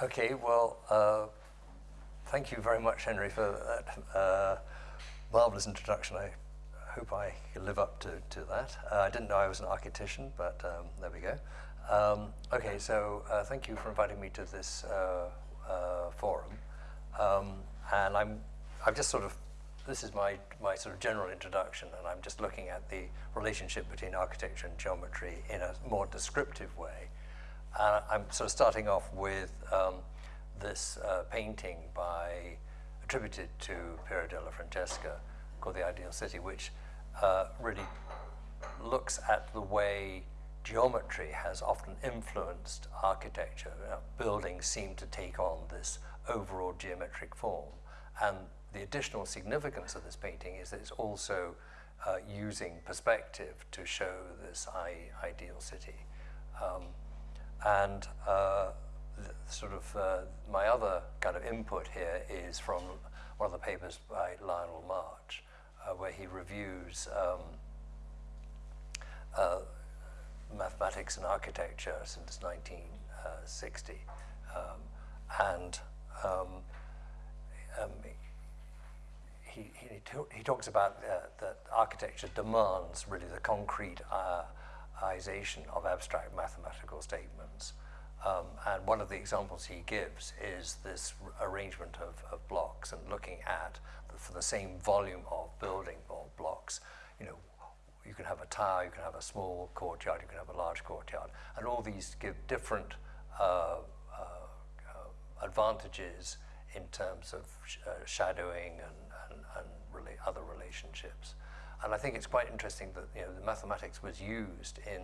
Okay, well, uh, thank you very much, Henry, for that uh, marvelous introduction. I hope I live up to, to that. Uh, I didn't know I was an architectician, but um, there we go. Um, okay, so uh, thank you for inviting me to this uh, uh, forum. Um, and I'm, I've just sort of, this is my, my sort of general introduction, and I'm just looking at the relationship between architecture and geometry in a more descriptive way. And I'm sort of starting off with um, this uh, painting by, attributed to Piero della Francesca called The Ideal City, which uh, really looks at the way geometry has often influenced architecture. You know, buildings seem to take on this overall geometric form. And the additional significance of this painting is that it's also uh, using perspective to show this ideal city. Um, and uh, sort of uh, my other kind of input here is from one of the papers by Lionel March, uh, where he reviews um, uh, mathematics and architecture since 1960. Um, and um, um, he, he, he, talks about uh, that architecture demands really the concrete uh, of abstract mathematical statements. Um, and one of the examples he gives is this arrangement of, of blocks and looking at, the, for the same volume of building or blocks, you know, you can have a tower, you can have a small courtyard, you can have a large courtyard, and all these give different uh, uh, uh advantages in terms of sh uh, shadowing and, and, and really other relationships. And I think it's quite interesting that you know, the mathematics was used in,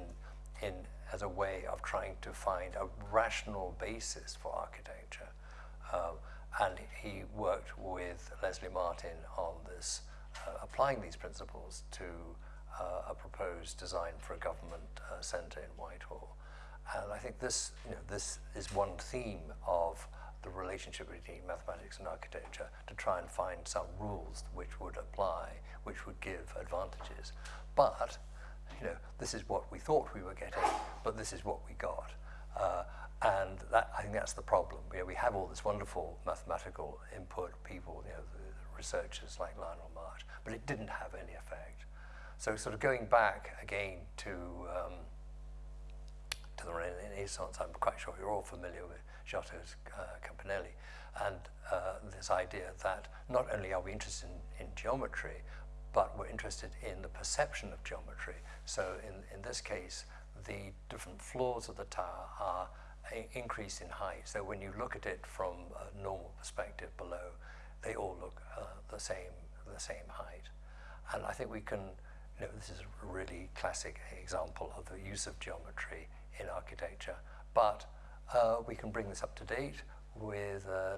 in, as a way of trying to find a rational basis for architecture. Um, and he worked with Leslie Martin on this, uh, applying these principles to uh, a proposed design for a government uh, centre in Whitehall. And I think this, you know, this is one theme of the relationship between mathematics and architecture to try and find some rules which would apply, which would give advantages. But, you know, this is what we thought we were getting, but this is what we got. Uh, and that, I think that's the problem. You know, we have all this wonderful mathematical input, people, you know, researchers like Lionel March, but it didn't have any effect. So sort of going back again to um, to the Renaissance, I'm quite sure you're all familiar with Giotto's uh, Campanile, and uh, this idea that not only are we interested in, in, geometry, but we're interested in the perception of geometry. So in, in this case, the different floors of the tower are increase in height. So when you look at it from a normal perspective below, they all look uh, the same the same height. And I think we can, you know, this is a really classic example of the use of geometry in architecture. But uh, we can bring this up to date with uh,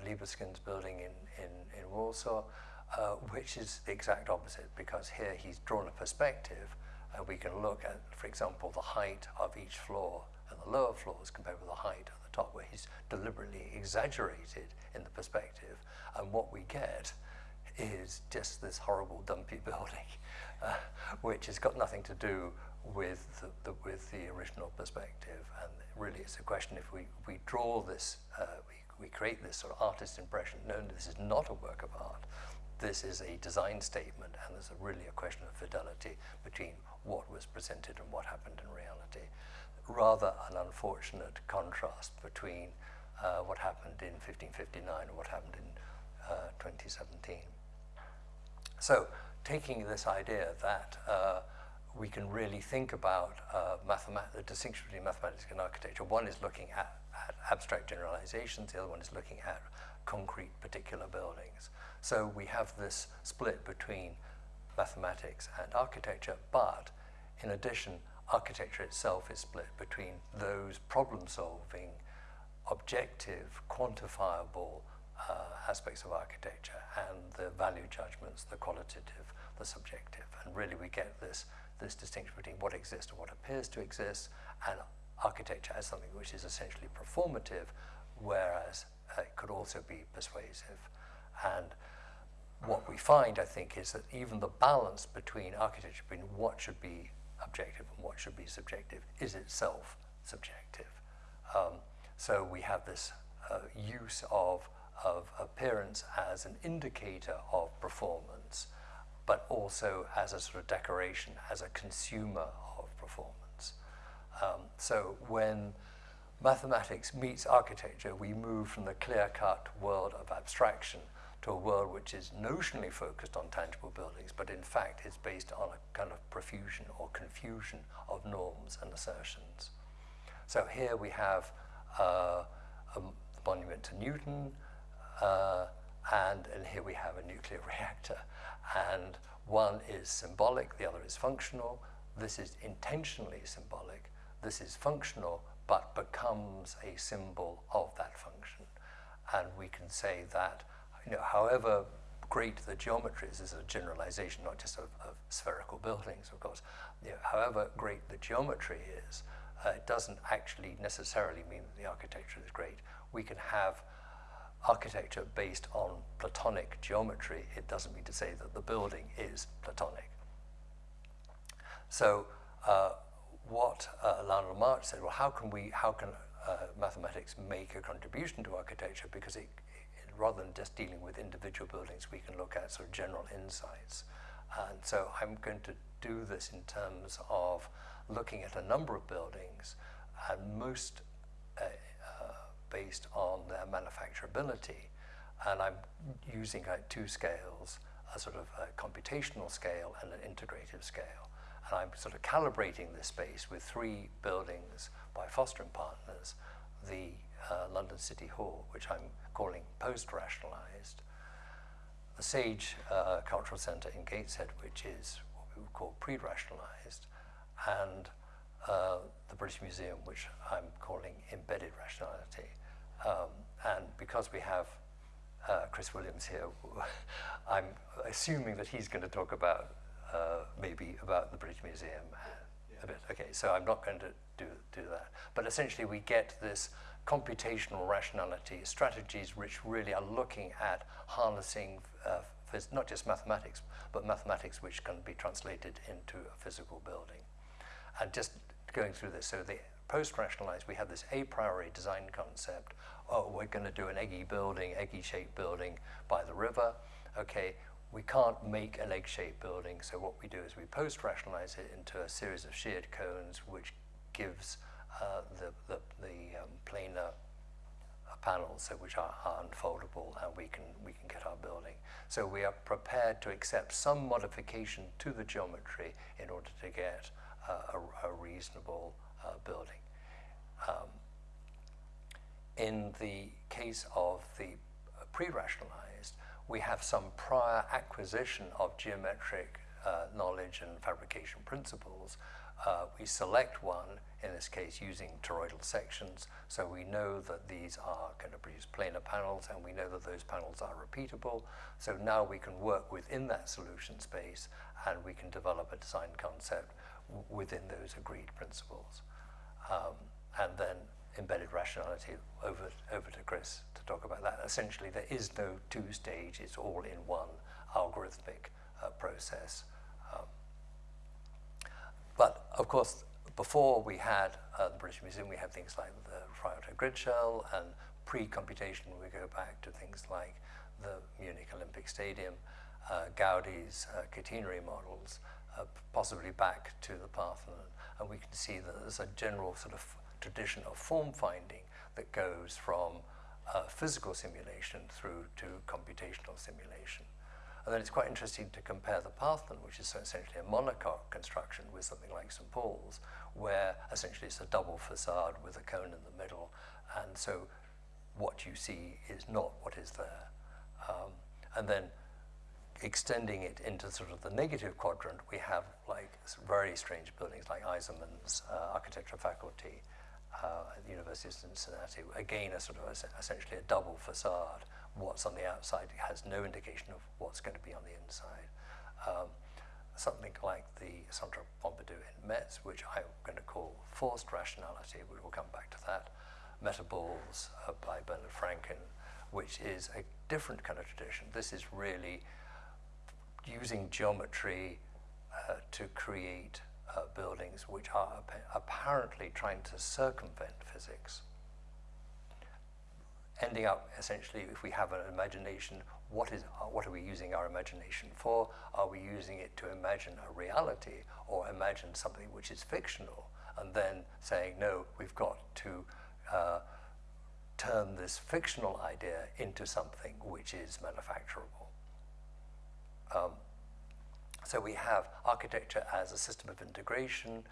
building in, in, in Warsaw, uh, which is the exact opposite because here he's drawn a perspective and we can look at, for example, the height of each floor and the lower floors compared with the height at the top where he's deliberately exaggerated in the perspective. And what we get is just this horrible dumpy building uh, which has got nothing to do with the, the, with the original perspective. And really it's a question if we, we draw this, uh, we, we create this sort of artist impression, no, this is not a work of art. This is a design statement and there's a really a question of fidelity between what was presented and what happened in reality. Rather an unfortunate contrast between uh, what happened in 1559 and what happened in uh, 2017. So taking this idea that uh, we can really think about uh, the distinction between mathematics and architecture. One is looking at, at, abstract generalizations, the other one is looking at concrete particular buildings. So we have this split between mathematics and architecture, but in addition, architecture itself is split between those problem-solving, objective, quantifiable uh, aspects of architecture and the value judgments, the qualitative, the subjective. And really we get this this distinction between what exists and what appears to exist, and architecture as something which is essentially performative, whereas uh, it could also be persuasive. And what we find, I think, is that even the balance between architecture, between what should be objective and what should be subjective, is itself subjective. Um, so we have this uh, use of, of appearance as an indicator of performance, but also as a sort of decoration, as a consumer of performance. Um, so when mathematics meets architecture, we move from the clear-cut world of abstraction to a world which is notionally focused on tangible buildings, but in fact is based on a kind of profusion or confusion of norms and assertions. So here we have uh, a monument to Newton, uh, and, and here we have a nuclear reactor. And one is symbolic, the other is functional. This is intentionally symbolic. This is functional, but becomes a symbol of that function. And we can say that, you know, however great the geometry is, is a generalization, not just of, of spherical buildings, of course. You know, however great the geometry is, uh, it doesn't actually necessarily mean that the architecture is great. We can have architecture based on Platonic geometry. It doesn't mean to say that the building is Platonic. So uh, what uh, Lionel March said, well, how can we, how can uh, mathematics make a contribution to architecture? Because it, it, rather than just dealing with individual buildings, we can look at sort of general insights. And so I'm going to do this in terms of looking at a number of buildings, and most based on their manufacturability. And I'm using like, two scales, a sort of a computational scale and an integrative scale. And I'm sort of calibrating this space with three buildings by Foster and Partners, the uh, London City Hall, which I'm calling post-rationalized, the Sage uh, Cultural Centre in Gateshead, which is what we would call pre-rationalized, and uh, the British Museum, which I'm calling embedded rationality. Um, and because we have uh, Chris Williams here, I'm assuming that he's going to talk about uh, maybe about the British Museum yeah. a bit. Okay, so I'm not going to do, do that. But essentially we get this computational rationality strategies which really are looking at harnessing uh, not just mathematics, but mathematics which can be translated into a physical building. And just going through this, so the post-rationalized, we have this a priori design concept. Oh, we're going to do an eggy building, eggy-shaped building by the river. Okay, we can't make an egg-shaped building, so what we do is we post-rationalize it into a series of sheared cones, which gives uh, the, the, the um, planar panels, so which are, are, unfoldable, and we can, we can get our building. So we are prepared to accept some modification to the geometry in order to get uh, a, a, reasonable building. Um, in the case of the pre-rationalized, we have some prior acquisition of geometric uh, knowledge and fabrication principles. Uh, we select one, in this case using toroidal sections, so we know that these are going to produce planar panels and we know that those panels are repeatable. So now we can work within that solution space and we can develop a design concept within those agreed principles. Um, and then embedded rationality over, over to Chris to talk about that. Essentially, there is no two-stage, it's all in one algorithmic uh, process. Um, but of course, before we had uh, the British Museum, we had things like the Frei Otto grid shell, and pre-computation we go back to things like the Munich Olympic Stadium, uh, Gaudi's uh, catenary models, uh, possibly back to the Parthenon. And we can see that there's a general sort of tradition of form finding that goes from uh, physical simulation through to computational simulation. And then it's quite interesting to compare the Parthenon, which is essentially a monocoque construction, with something like St. Paul's, where essentially it's a double facade with a cone in the middle. And so what you see is not what is there. Um, and then extending it into sort of the negative quadrant, we have like very strange buildings like Eisenman's uh, architecture faculty, uh, at the University of Cincinnati. Again, a sort of a, essentially a double facade. What's on the outside has no indication of what's going to be on the inside. Um, something like the Centre Pompidou in Metz, which I'm going to call forced rationality, we will come back to that. Metaballs uh, by Bernard Franken, which is a different kind of tradition. This is really using geometry uh, to create uh, buildings which are apparently trying to circumvent physics. ending up essentially, if we have an imagination, what is what are we using our imagination for? Are we using it to imagine a reality or imagine something which is fictional? And then saying, no, we've got to uh, turn this fictional idea into something which is manufacturable. Um, so we have architecture as a system of integration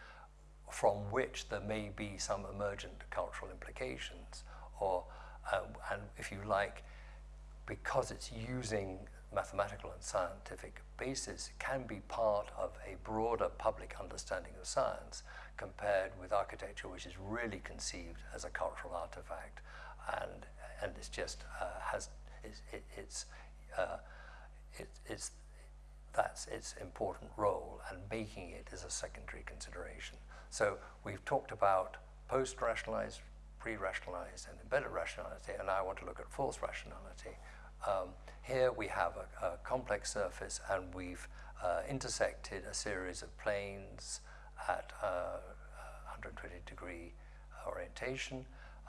from which there may be some emergent cultural implications or, uh, and if you like, because it's using mathematical and scientific basis can be part of a broader public understanding of science compared with architecture which is really conceived as a cultural artifact and and it's just uh, has it's, it, it's uh, it, it's that's its important role and making it is a secondary consideration. So we've talked about post-rationalized, pre-rationalized and embedded rationality and now I want to look at false rationality. Um, here we have a, a, complex surface and we've uh, intersected a series of planes at uh, 120 degree orientation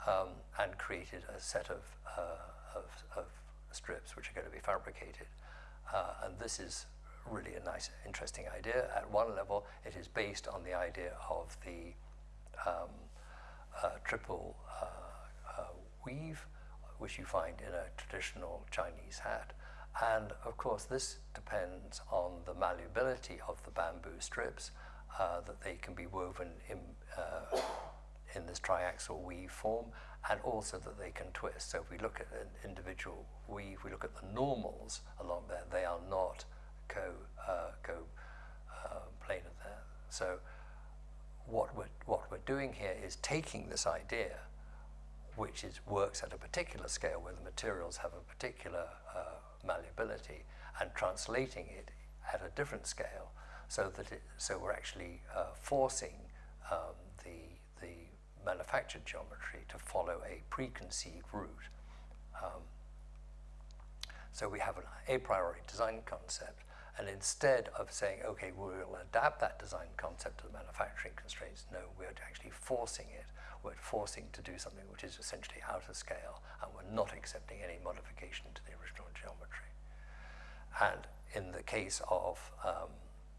um, and created a set of, uh, of, of, strips which are going to be fabricated. Uh, and this is really a nice, interesting idea. At one level, it is based on the idea of the um, uh, triple uh, uh, weave, which you find in a traditional Chinese hat. And of course, this depends on the malleability of the bamboo strips, uh, that they can be woven in, uh, in this triaxial weave form, and also that they can twist. So if we look at an individual weave, we look at the normals along there, they are not co, uh, co uh, planar there. So what we're, what we're doing here is taking this idea which is, works at a particular scale where the materials have a particular uh, malleability and translating it at a different scale so that it, so we're actually uh, forcing um, the, the manufactured geometry to follow a preconceived route. Um, so we have an a priori design concept and instead of saying, okay, we'll adapt that design concept to the manufacturing constraints, no, we're actually forcing it. We're forcing to do something which is essentially out of scale, and we're not accepting any modification to the original geometry. And in the case of um,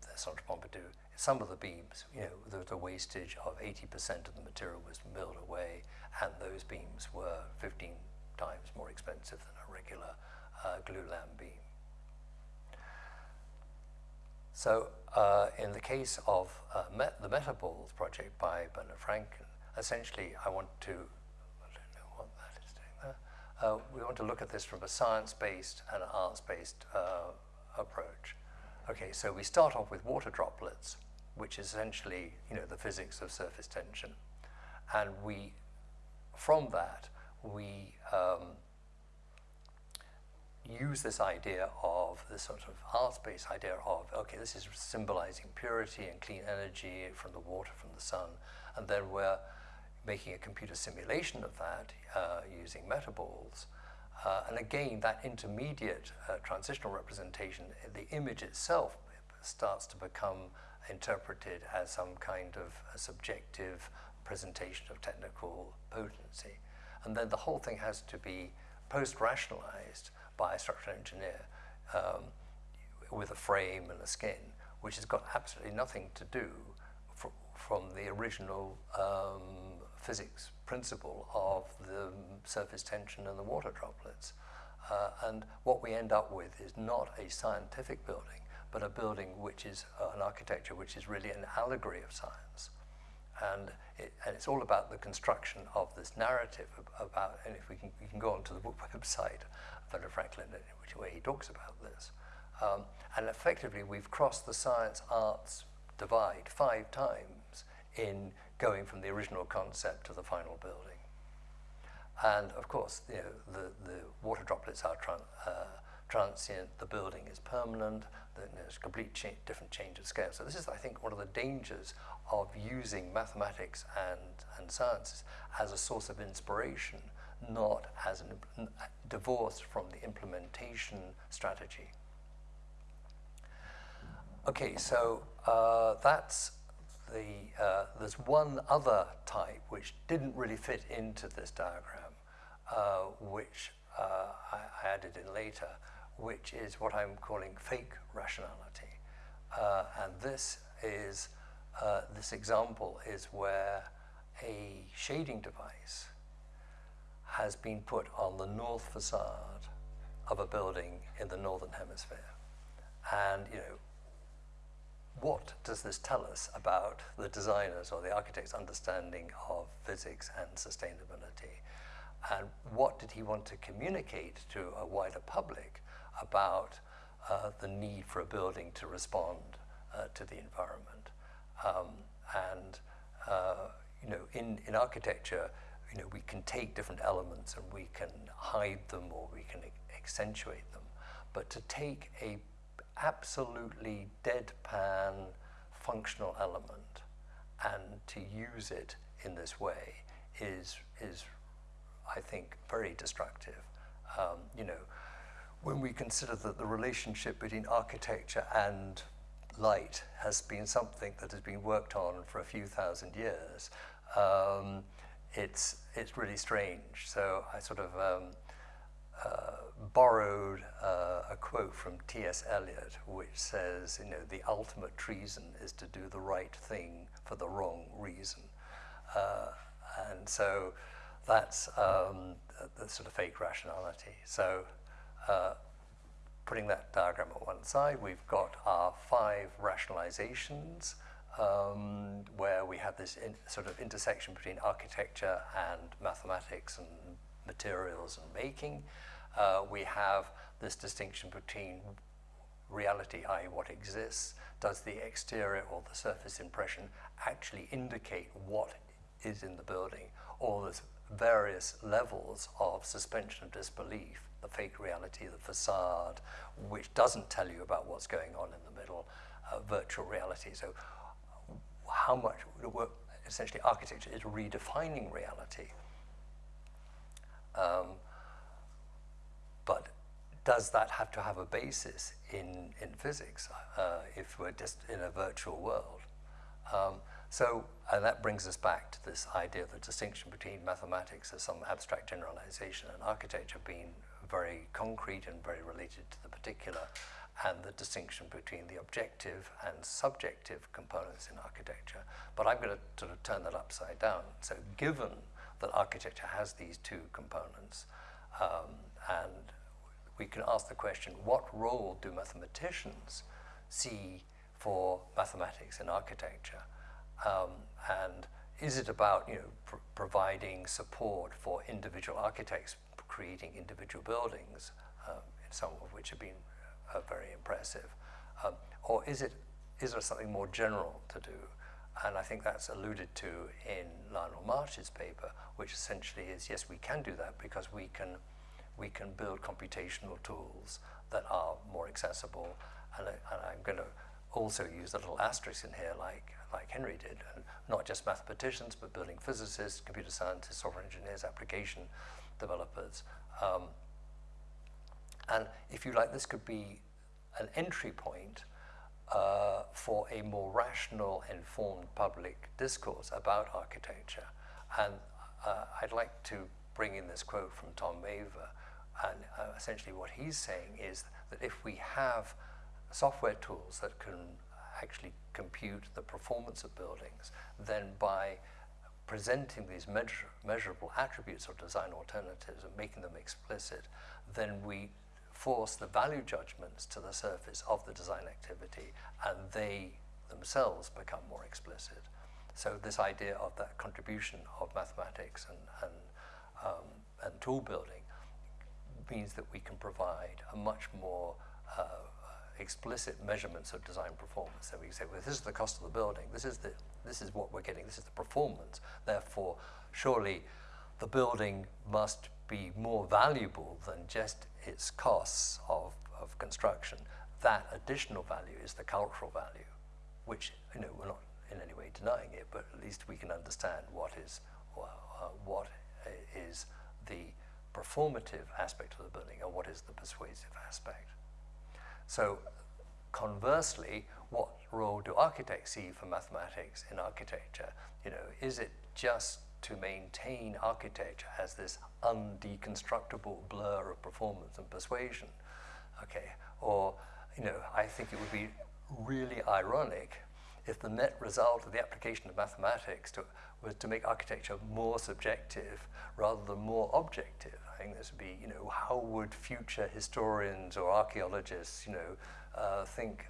the Centre Pompidou, some of the beams, you know, was a wastage of 80% of the material was milled away, and those beams were 15 times more expensive than a regular uh, glulam beam. So uh, in the case of uh, Met the Metaballs project by Bernard Frank, essentially I want to, I don't know what that is doing there, uh, we want to look at this from a science-based and an arts-based uh, approach. Okay, so we start off with water droplets, which is essentially, you know, the physics of surface tension. And we, from that, we um, use this idea of this sort of arts-based idea of, okay, this is symbolizing purity and clean energy from the water, from the sun, and then we're making a computer simulation of that uh, using metaballs. Uh, and again, that intermediate uh, transitional representation, the image itself starts to become interpreted as some kind of subjective presentation of technical potency. And then the whole thing has to be post-rationalized by a structural engineer um, with a frame and a skin, which has got absolutely nothing to do fr from the original um, physics principle of the surface tension and the water droplets. Uh, and what we end up with is not a scientific building, but a building which is uh, an architecture which is really an allegory of science. And, it, and it's all about the construction of this narrative about, and if we can, we can go onto the book website Bernard Franken, which way he talks about this. Um, and effectively, we've crossed the science-arts divide five times in going from the original concept to the final building. And of course, you know, the, the water droplets are tran uh, transient, the building is permanent, there's a complete cha different change of scale. So this is, I think, one of the dangers of using mathematics and, and sciences as a source of inspiration not as an, divorced from the implementation strategy. Okay, so uh, that's the, uh, there's one other type which didn't really fit into this diagram, uh, which uh, I, I, added in later, which is what I'm calling fake rationality. Uh, and this is, uh, this example is where a shading device has been put on the north facade of a building in the northern hemisphere. And, you know, what does this tell us about the designers or the architect's understanding of physics and sustainability? And what did he want to communicate to a wider public about uh, the need for a building to respond uh, to the environment? Um, and, uh, you know, in, in architecture, you know, we can take different elements and we can hide them or we can accentuate them. But to take a absolutely deadpan functional element and to use it in this way is, is I think, very destructive. Um, you know, when we consider that the relationship between architecture and light has been something that has been worked on for a few thousand years, um, it's, it's really strange. So I sort of um, uh, borrowed uh, a quote from T.S. Eliot, which says, you know, the ultimate treason is to do the right thing for the wrong reason. Uh, and so that's um, the sort of fake rationality. So uh, putting that diagram at one side, we've got our five rationalizations um, where we have this sort of intersection between architecture and mathematics and materials and making. Uh, we have this distinction between reality, i.e. what exists, does the exterior or the surface impression actually indicate what is in the building, or there's various levels of suspension of disbelief, the fake reality, the facade, which doesn't tell you about what's going on in the middle, uh, virtual reality. So how much, essentially architecture is redefining reality. Um, but does that have to have a basis in, in physics uh, if we're just in a virtual world? Um, so, and that brings us back to this idea of the distinction between mathematics as some abstract generalization and architecture being very concrete and very related to the particular, and the distinction between the objective and subjective components in architecture. But I'm going to sort of turn that upside down. So given that architecture has these two components, um, and we can ask the question, what role do mathematicians see for mathematics in architecture? Um, and is it about you know, pr providing support for individual architects creating individual buildings, um, some of which have been uh, very impressive? Um, or is, it, is there something more general to do? And I think that's alluded to in Lionel March's paper, which essentially is, yes, we can do that because we can, we can build computational tools that are more accessible. And, I, I'm going to also use a little asterisk in here like, like Henry did, and not just mathematicians, but building physicists, computer scientists, software engineers, application developers. Um, and if you like, this could be an entry point uh, for a more rational, informed public discourse about architecture. And uh, I'd like to bring in this quote from Tom Maver. And uh, essentially what he's saying is that if we have software tools that can actually compute the performance of buildings, then by presenting these measure, measurable attributes of design alternatives and making them explicit, then we force the value judgments to the surface of the design activity and they themselves become more explicit. So this idea of that contribution of mathematics and, and, um, and tool building means that we can provide a much more uh, explicit measurements of design performance. So we say, well, this is the cost of the building, this is, the, this is what we're getting, this is the performance. Therefore, surely the building must be more valuable than just its costs of, of construction. That additional value is the cultural value, which, you know, we're not in any way denying it, but at least we can understand what is, uh, what is the performative aspect of the building and what is the persuasive aspect. So conversely, what role do architects see for mathematics in architecture? You know, is it just to maintain architecture as this undeconstructible blur of performance and persuasion. Okay, or you know, I think it would be really ironic if the net result of the application of mathematics to, was to make architecture more subjective rather than more objective. I think this would be, you know, how would future historians or archaeologists, you know, uh, think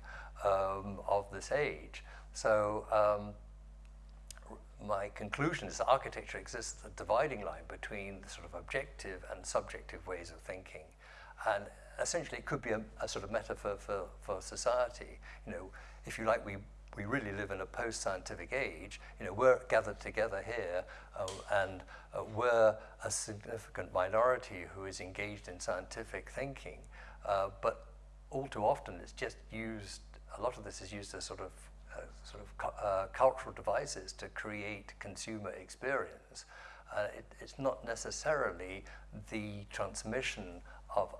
um, of this age? So um, my conclusion is that architecture exists a dividing line between the sort of objective and subjective ways of thinking. And essentially it could be a, a sort of metaphor for, for society. You know, if you like, we we really live in a post-scientific age. You know, we're gathered together here, uh, and uh, we're a significant minority who is engaged in scientific thinking. Uh, but all too often, it's just used. A lot of this is used as sort of uh, sort of cu uh, cultural devices to create consumer experience. Uh, it, it's not necessarily the transmission of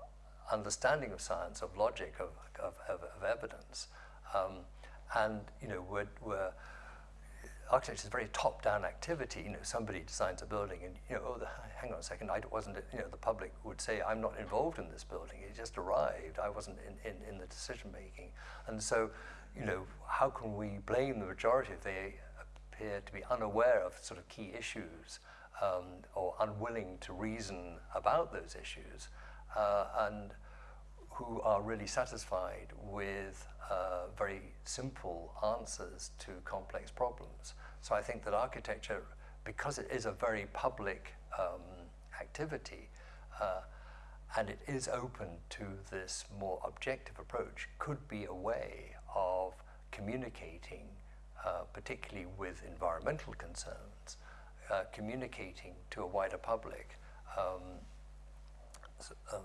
understanding of science, of logic, of, of, of, of evidence. Um, and, you know, we're, we're architecture is a very top-down activity. You know, somebody designs a building and, you know, oh, the, hang on a second, I wasn't, you know, the public would say, I'm not involved in this building. It just arrived. I wasn't in, in, in the decision-making. And so, you know, how can we blame the majority if they appear to be unaware of sort of key issues um, or unwilling to reason about those issues uh, and who are really satisfied with uh, very simple answers to complex problems. So I think that architecture, because it is a very public um, activity, uh, and it is open to this more objective approach, could be a way of communicating, uh, particularly with environmental concerns, uh, communicating to a wider public um, um,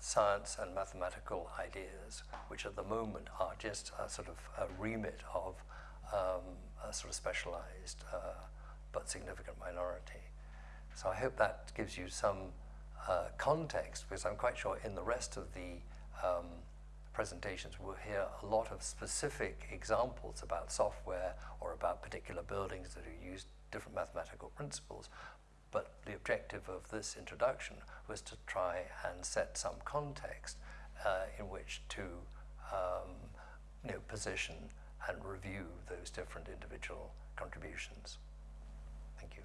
science and mathematical ideas, which at the moment are just a sort of a remit of um, a sort of specialized uh, but significant minority. So I hope that gives you some uh, context, because I'm quite sure in the rest of the um, presentations we'll hear a lot of specific examples about software or about particular buildings that have used different mathematical principles. But the objective of this introduction was to try and set some context uh, in which to um, you know, position and review those different individual contributions. Thank you.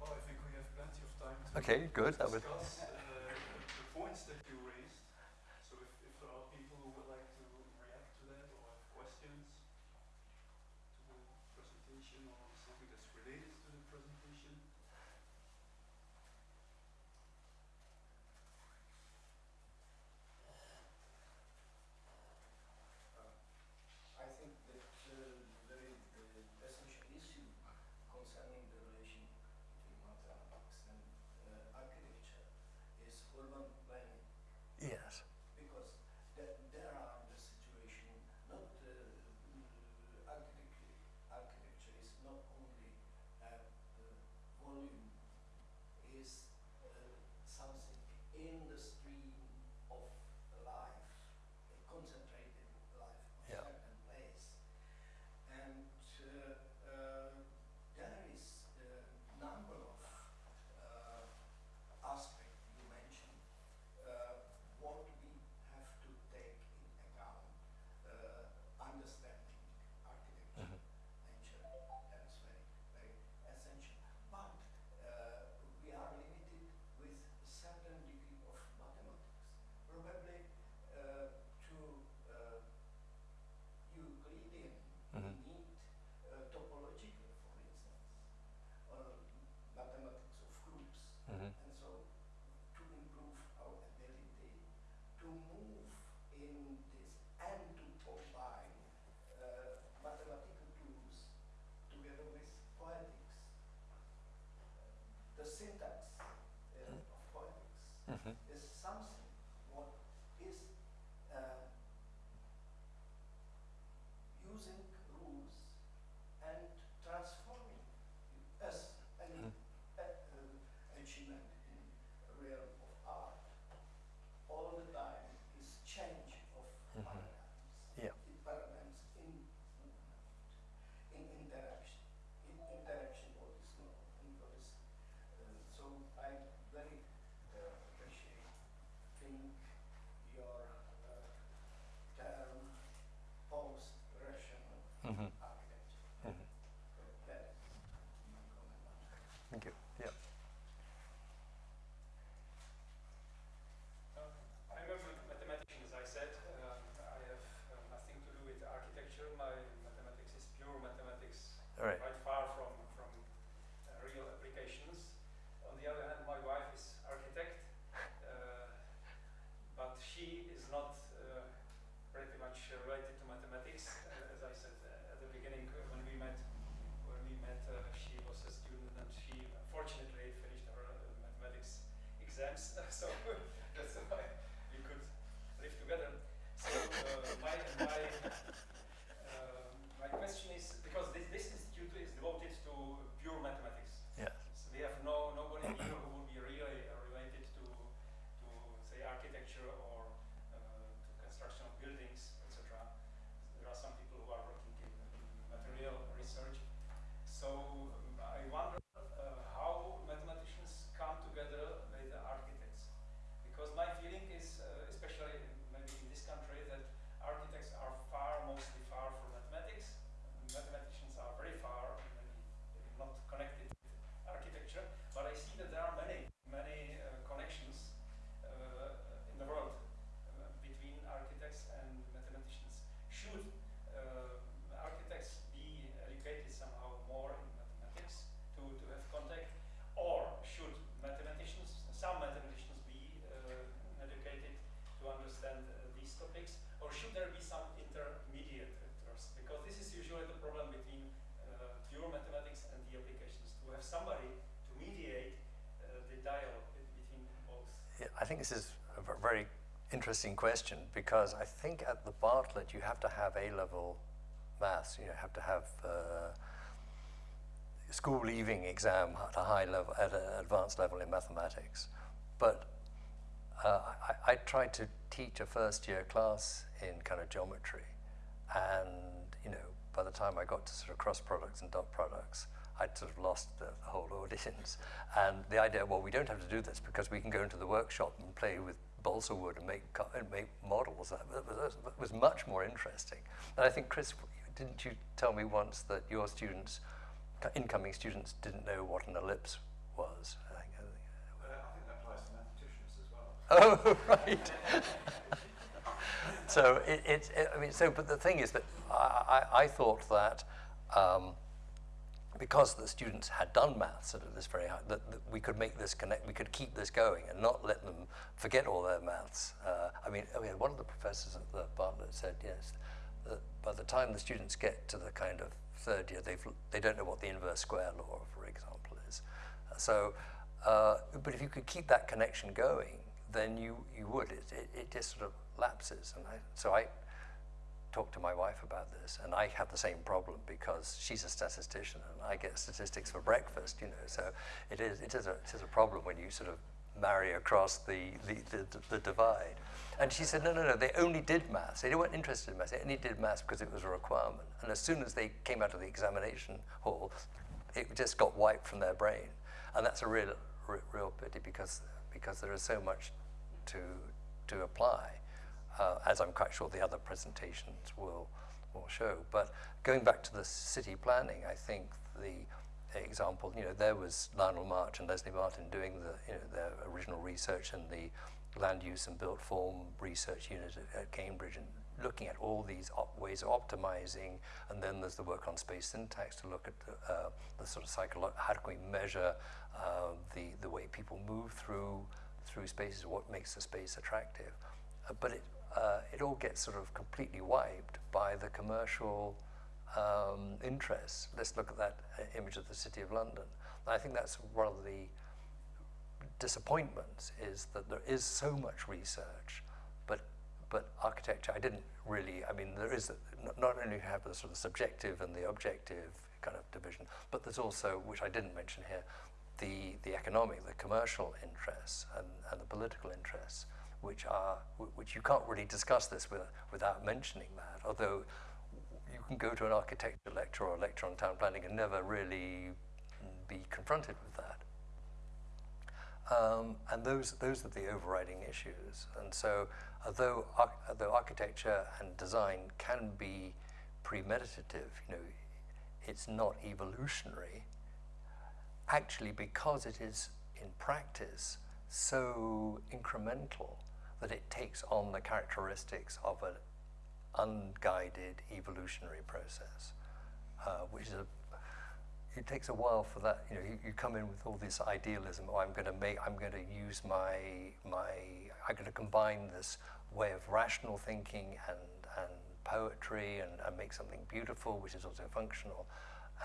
Well, we have plenty of time to okay, good. That would points that you raised. So if, if there are people who would like to react to that or have questions to the presentation or something that's related to the presentation. I think that uh, very the essential issue concerning the relation between mathematics and uh, architecture is urban planning Yes. because the, there are the situation not uh, uh, architecture architecture is not only uh, the volume is uh, something in the think this is a very interesting question because I think at the Bartlett you have to have A-level maths. You have to have uh, school leaving exam at a high level, at an advanced level in mathematics. But uh, I, I tried to teach a first year class in kind of geometry, and the time I got to sort of cross products and dot products, I'd sort of lost the, the whole audience. And the idea, well, we don't have to do this because we can go into the workshop and play with balsa wood and make and make models. That was, that was much more interesting. And I think, Chris, didn't you tell me once that your students, incoming students, didn't know what an ellipse was? I think, Uh, I think that applies to mathematicians as well. Oh, right. So it, it, it, I mean, so, but the thing is that I, I, I thought that um, because the students had done maths at this very high, that, that we could make this connect, we could keep this going and not let them forget all their maths. Uh, I mean, I mean, one of the professors at the Bartlett said, yes, that by the time the students get to the kind of third year, they've, they don't know what the inverse square law, for example, is. So, uh, but if you could keep that connection going, then you, you would. It, it, it just sort of lapses. And I, so I talked to my wife about this, and I have the same problem because she's a statistician and I get statistics for breakfast, you know. So it is, it is, a, it is a problem when you sort of marry across the, the, the, the divide. And she said, no, no, no, they only did maths. They weren't interested in maths. They only did maths because it was a requirement. And as soon as they came out of the examination hall, it just got wiped from their brain. And that's a real, real pity because, because there is so much to, to apply, uh, as I'm quite sure the other presentations will, will show. But going back to the city planning, I think the example, you know, there was Lionel March and Leslie Martin doing the, you know, their original research and the land use and built form research unit at, at Cambridge and looking at all these ways of optimizing and then there's the work on space syntax to look at the, uh, the sort of psycholo- how can we measure uh, the, the way people move through through spaces, what makes the space attractive. But it, uh, it all gets sort of completely wiped by the commercial um, interests. Let's look at that uh, image of the City of London. I think that's one of the disappointments is that there is so much research, but but architecture, I didn't really. I mean, there is a, not- not only have the sort of subjective and the objective kind of division, but there's also, which I didn't mention here, the the economic, the commercial interests and, and the political interests, which are which you can't really discuss this with, without mentioning that. Although you can go to an architecture lecture or a lecture on town planning and never really be confronted with that. Um, and those, those are the overriding issues. And so, although, although architecture and design can be premeditative, you know, it's not evolutionary. Actually, because it is in practice so incremental that it takes on the characteristics of an unguided evolutionary process, uh, which is a it takes a while for that. You know, you, you come in with all this idealism. Oh, I'm going to make. I'm going to use my my. I'm going to combine this way of rational thinking and and poetry and, and make something beautiful, which is also functional.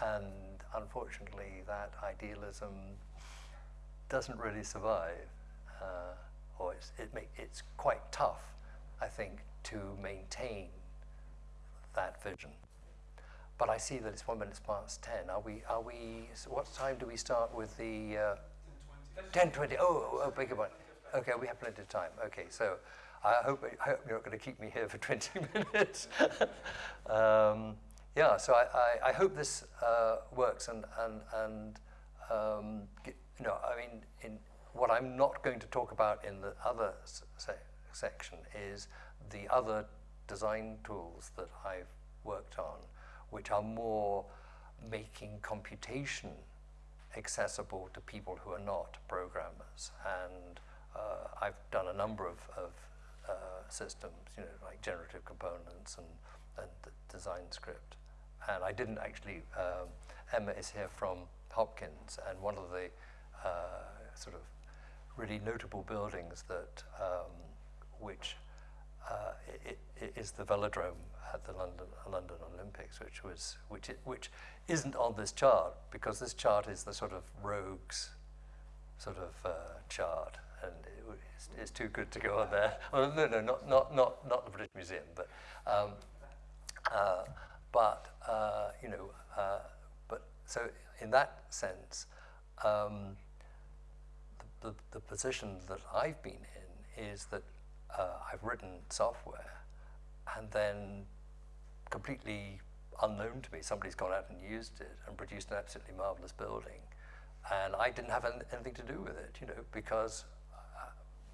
And unfortunately, that idealism doesn't really survive. uh, or it's, it it's quite tough, I think, to maintain that vision. But I see that it's one minute past 10. Are we, are we, so what time do we start with the, uh, 10, 10, 20. 20, oh, oh, beg your pardon. Okay, we have plenty of time. Okay, so I hope, I hope you're not going to keep me here for 20 minutes. um, yeah, so I, I, I hope this uh, works and, and, and um, you know, I mean, in what I'm not going to talk about in the other se section is the other design tools that I've worked on, which are more making computation accessible to people who are not programmers. And uh, I've done a number of, of uh, systems, you know, like GenerativeComponents and, and DesignScript. And I didn't actually, um, Emma is here from Hopkins, and one of the uh, sort of really notable buildings that, um, which uh, it, it is the velodrome at the London, London Olympics, which was which it, which isn't on this chart because this chart is the sort of rogues sort of uh, chart, and it, it's, it's too good to go on there. Oh, no, no, not not not not the British Museum, but um, uh, but uh, you know, uh, but so in that sense. Um, the, the position that I've been in is that uh, I've written software and then completely unknown to me, somebody's gone out and used it and produced an absolutely marvelous building. And I didn't have an, anything to do with it, you know, because uh,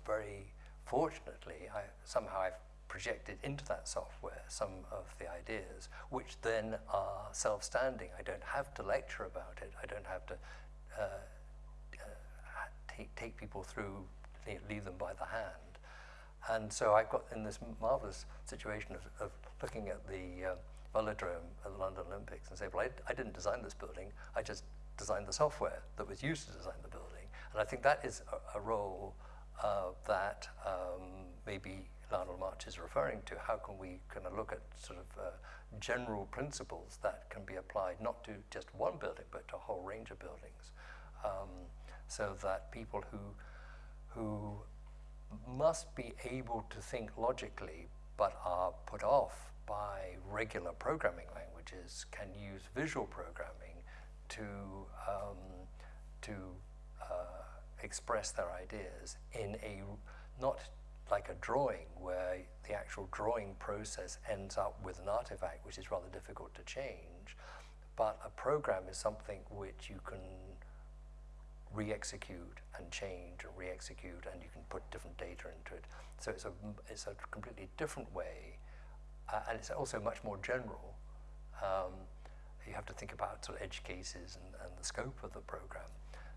very fortunately, I, somehow I've projected into that software some of the ideas, which then are self-standing. I don't have to lecture about it. I don't have to uh, take, take people through, lead, them by the hand. And so I got in this marvelous situation of, of looking at the uh, velodrome at the London Olympics and say, well, I, I didn't design this building, I just designed the software that was used to design the building. And I think that is a, a role uh, that um, maybe Lionel March is referring to. How can we kind of look at sort of uh, general principles that can be applied not to just one building, but to a whole range of buildings? Um, so that people who, who must be able to think logically but are put off by regular programming languages can use visual programming to, um, to uh, express their ideas in a, not like a drawing where the actual drawing process ends up with an artifact which is rather difficult to change, but a program is something which you can re-execute and change and re-execute and you can put different data into it. So it's a, it's a completely different way uh, and it's also much more general. Um, you have to think about sort of edge cases and, and the scope of the program.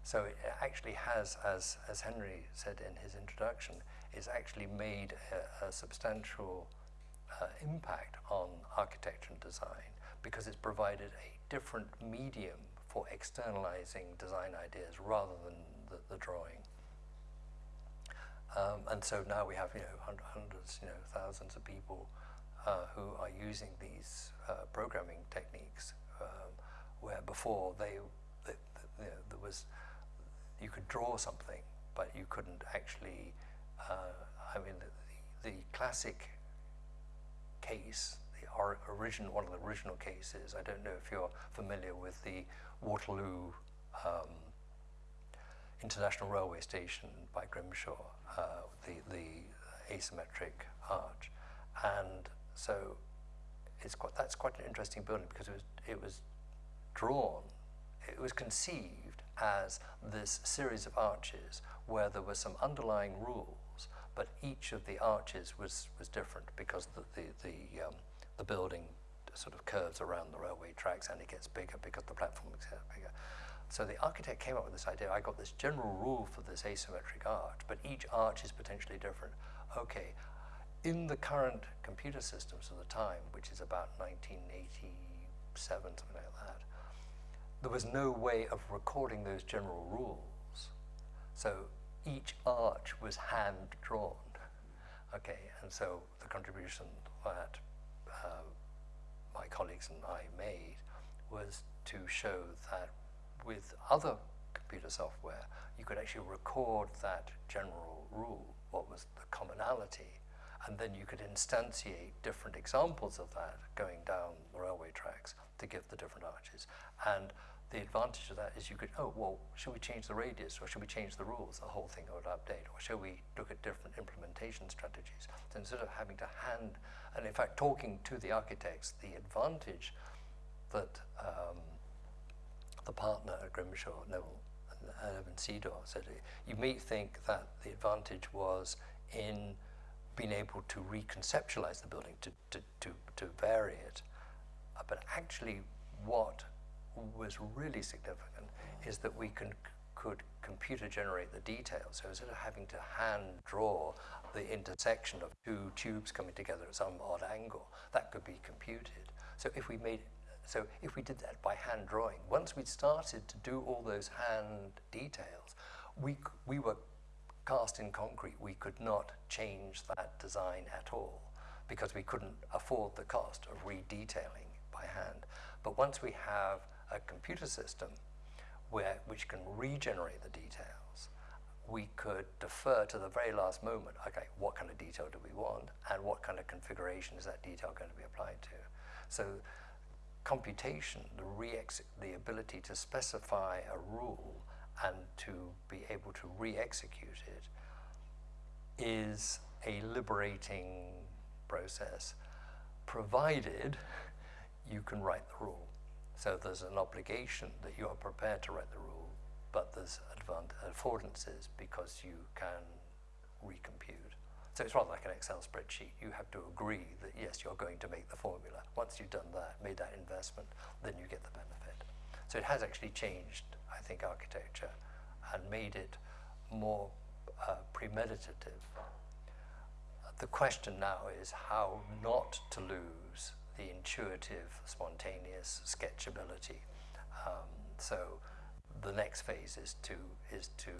So it actually has, as, as Henry said in his introduction, it's actually made a, a substantial uh, impact on architecture and design because it's provided a different medium for externalizing design ideas rather than the, the drawing. Um, and so now we have, you know, hundreds, you know, thousands of people uh, who are using these uh, programming techniques, um, where before they, the, the, you know, there was, you could draw something, but you couldn't actually. Uh, I mean, the, the classic case, the or original, one of the original cases. I don't know if you're familiar with the Waterloo um, International Railway Station by Grimshaw, uh, the, the asymmetric arch. And so it's quite, that's quite an interesting building because it was, it was drawn, it was conceived as this series of arches where there were some underlying rules, but each of the arches was, was different because the, the, the, um, the building sort of curves around the railway tracks and it gets bigger because the platform gets bigger. So the architect came up with this idea, I got this general rule for this asymmetric arch, but each arch is potentially different. Okay, in the current computer systems of the time, which is about 1987, something like that, there was no way of recording those general rules. So each arch was hand drawn. Okay, and so the contribution that my colleagues and I made was to show that with other computer software, you could actually record that general rule, what was the commonality, and then you could instantiate different examples of that going down the railway tracks to give the different arches. And the advantage of that is you could, oh, well, should we change the radius or should we change the rules? The whole thing would update. Or should we look at different implementation strategies? So instead of having to hand, and in fact, talking to the architects, the advantage that um, the partner at Grimshaw, Neville and Evan Sidor, said, you may think that the advantage was in being able to reconceptualize the building, to, to, to, to vary it. Uh, but actually, what was really significant is that we can, could computer generate the details. So instead of having to hand draw the intersection of two tubes coming together at some odd angle, that could be computed. So if we made so if we did that by hand drawing, once we'd started to do all those hand details, we, we were cast in concrete. We could not change that design at all because we couldn't afford the cost of redetailing by hand. But once we have a computer system where, which can regenerate the details, we could defer to the very last moment, okay, what kind of detail do we want and what kind of configuration is that detail going to be applied to? So computation, the, the ability to specify a rule and to be able to re-execute it is a liberating process, provided you can write the rule. So there's an obligation that you are prepared to write the rule, but there's affordances because you can recompute. So it's rather like an Excel spreadsheet. You have to agree that yes, you're going to make the formula. Once you've done that, made that investment, then you get the benefit. So it has actually changed, I think, architecture and made it more uh, premeditative. The question now is how not to lose the intuitive, spontaneous sketchability. Um, so the next phase is to is to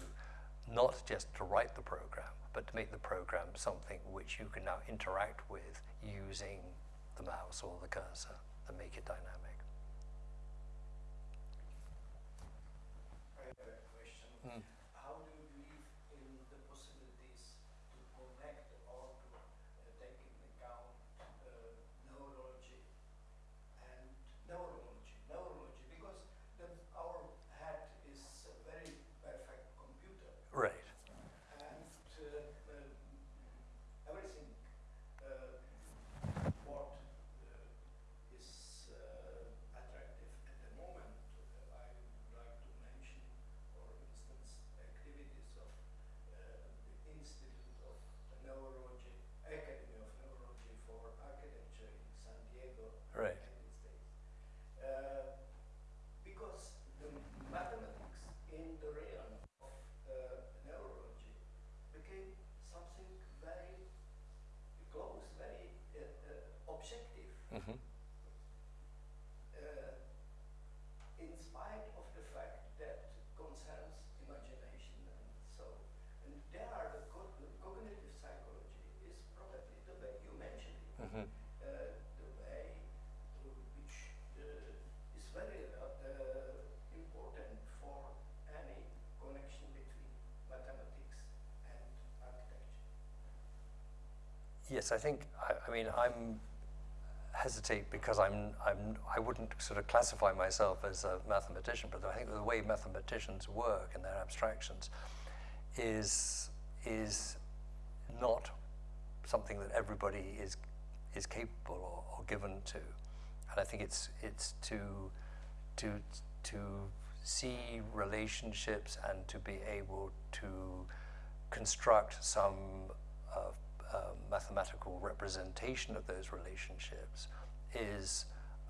not just to write the program, but to make the program something which you can now interact with using the mouse or the cursor and make it dynamic. I have a question. Mm. How do you believe in the possibilities to connect or to uh, take into account uh, neurology and neurology, neurology, because the, our head is a very perfect computer Right. and uh, uh, everything uh, what uh, is uh, attractive at the moment. Uh, I would like to mention, for instance, activities of uh, the Institute of Neurology, Academy of Neurology for Architecture in San Diego, Right. United States. Uh, because the mathematics in the realm of uh, neurology became something very close, very uh, uh, objective, Mm-hmm. uh, in spite of the fact that concerns imagination and so. And there are the co- the cognitive psychology is probably the way you mentioned it Mm-hmm. uh, the way to which uh, is very uh, uh, important for any connection between mathematics and architecture. Yes, I think, I, I mean, I'm hesitate because I'm, I'm, I wouldn't sort of classify myself as a mathematician, but I think the way mathematicians work and their abstractions is, is not something that everybody is, is capable or, or given to. And I think it's, it's to, to, to see relationships and to be able to construct some uh, mathematical representation of those relationships is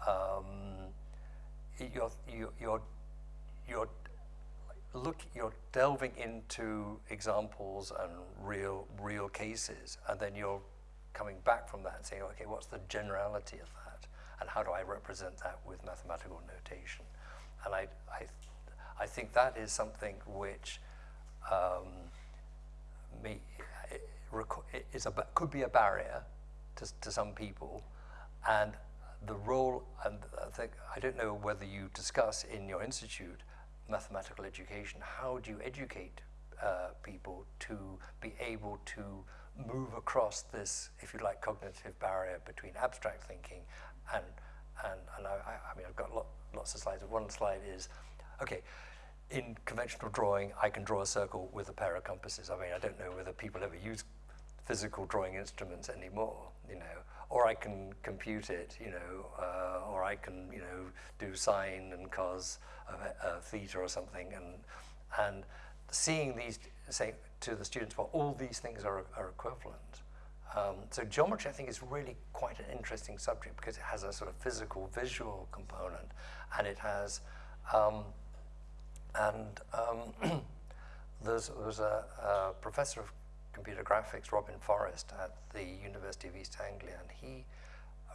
um, you're, you're, you're, look you're delving into examples and real real cases and then you're coming back from that and saying okay what's the generality of that? And how do I represent that with mathematical notation? And I I, I think that is something which um, may, is a, could be a barrier to, to some people and the role and I think I don't know whether you discuss in your institute mathematical education. How do you educate uh, people to be able to move across this, if you like, cognitive barrier between abstract thinking and and and I, I mean I've got lot, lots of slides. One slide is, okay, in conventional drawing, I can draw a circle with a pair of compasses. I mean, I don't know whether people ever use physical drawing instruments anymore, you know, or I can compute it, you know, uh, or I can, you know, do sine and cos of uh, theta or something, and and seeing these, saying to the students, well, all these things are, are equivalent. Um, so geometry, I think, is really quite an interesting subject because it has a sort of physical, visual component, and it has, um, and um, there's, there was a, a professor of computer graphics, Robin Forrest, at the University of East Anglia, and he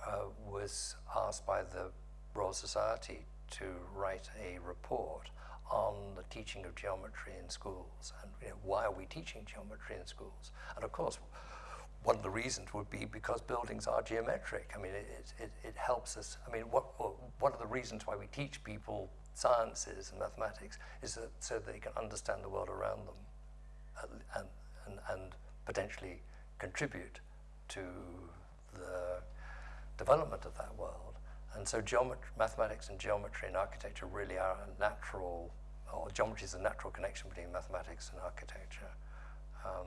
uh, was asked by the Royal Society to write a report on the teaching of geometry in schools and you know, why are we teaching geometry in schools? And of course, one of the reasons would be because buildings are geometric. I mean, it, it, it helps us. I mean, what, one of the reasons why we teach people sciences and mathematics is that so they can understand the world around them and, and, and potentially contribute to the development of that world. And so geometry, mathematics and geometry and architecture really are a natural, or geometry is a natural connection between mathematics and architecture. Um,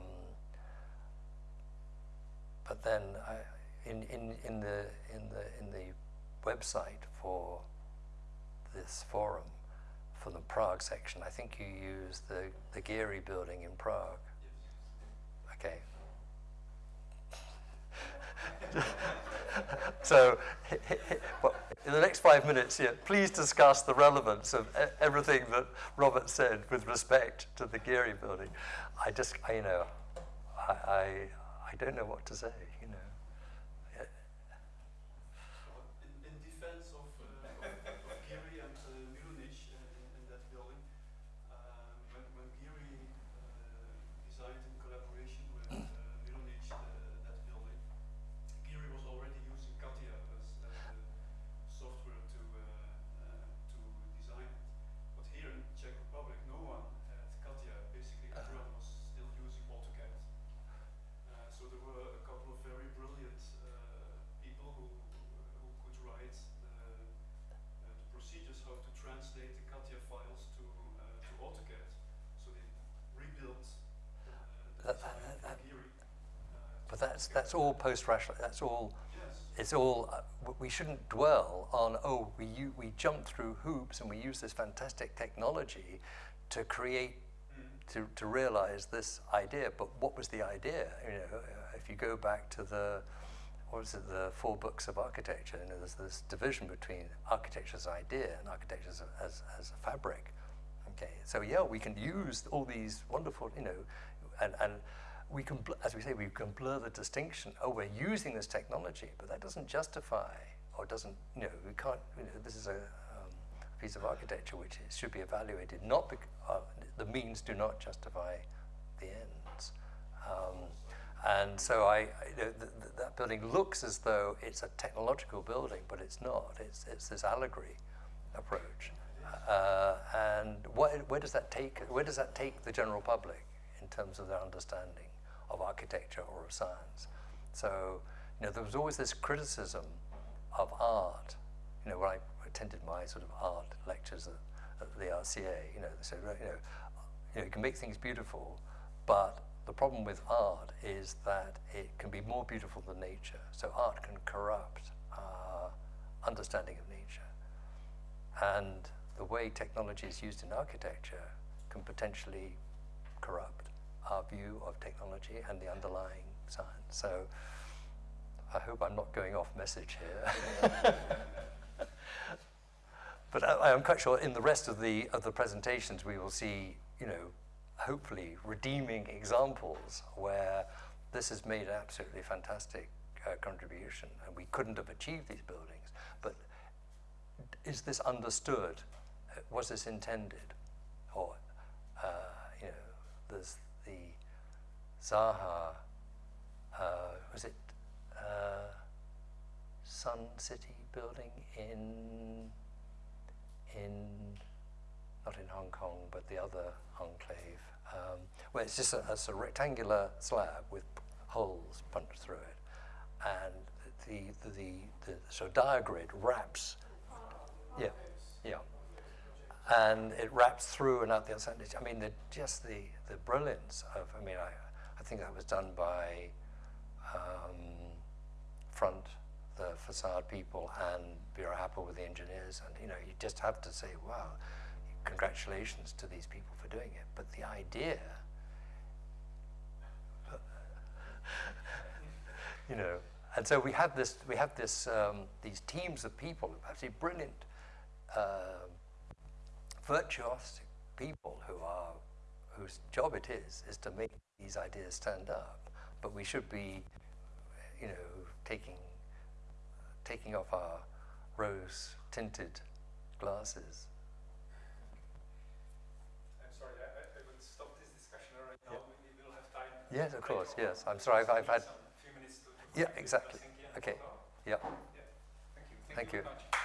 but then I, in, in, in, the, in, the, in the website for this forum, for the Prague section, I think you use the, the Gehry building in Prague. Okay. so, in the next five minutes, please discuss the relevance of everything that Robert said with respect to the Gehry building. I just, I, you know, I, I, I don't know what to say, you know. In, in defense of, uh, of, of Gehry and uh, Milunic uh, in, in that building, um, when, when Gehry uh, designed in collaboration with uh, Milunic uh, that building, Gehry was already using CATIA as, as the software to, uh, uh, to design it. But here in Czech Republic, no one had CATIA. Basically, everyone was still using AutoCAD. Uh, so there were a couple of very brilliant uh, people who, who could write the, uh, the procedures how to translate the CATIA files to, uh, to AutoCAD. So they rebuilt uh, the That- design that- from that- Gehry. uh, But to that's, all post-rational, that's all Yes. it's all uh, we shouldn't dwell on oh we we jump through hoops and we use this fantastic technology to create Mm. to, to realize this idea but what was the idea you know if you go back to the what was it the four books of architecture you know there's this division between architecture as idea and architecture as as, as a fabric okay so yeah we can use all these wonderful you know and and we can, as we say, we can blur the distinction. Oh, we're using this technology, but that doesn't justify, or doesn't, you know, we can't, you know, this is a um, piece of architecture which should be evaluated, not uh, the means do not justify the ends. Um, and so I, I- you know, th- th- that building looks as though it's a technological building, but it's not. It's, it's this allegory approach. Uh, and what, where does that take? Where does that take the general public in terms of their understanding of architecture or of science? So, you know, there was always this criticism of art. You know, when I attended my sort of art lectures at, at the RCA, you know, they said, you know, you know, you can make things beautiful, but the problem with art is that it can be more beautiful than nature. So art can corrupt our understanding of nature. And the way technology is used in architecture can potentially corrupt our view of technology and the underlying science. So I hope I'm not going off message here. but I, I'm quite sure in the rest of the of the presentations we will see, you know, hopefully redeeming examples where this has made an absolutely fantastic uh, contribution, and we couldn't have achieved these buildings. But is this understood? Uh, Was this intended? Or, uh, you know, there's the Zaha, uh, was it uh, Sun City building in, in, not in Hong Kong, but the other enclave. Um, well, it's just a, it's a rectangular slab with holes punched through it, and the the, the, the so diagrid wraps. Yeah, yeah, and it wraps through and out the other side. I mean, the, just the the brilliance of. I mean, I think that was done by um, front the facade people and Buro Happold with the engineers, and you know, you just have to say, wow, congratulations to these people for doing it. But the idea, you know, and so we have this, we have this, um, these teams of people, absolutely brilliant, um virtuosic people who are, whose job it is, is to make these ideas stand up. But we should be, you know, taking taking off our rose tinted glasses. I'm sorry, I, I, will stop this discussion right now. Yeah. Maybe we'll have time. Yes, of course, yes. I'm sorry, I've, I've had. Few minutes to. Yeah, exactly. Okay. Oh. Yeah. yeah. Thank you. Thank you. you. very much.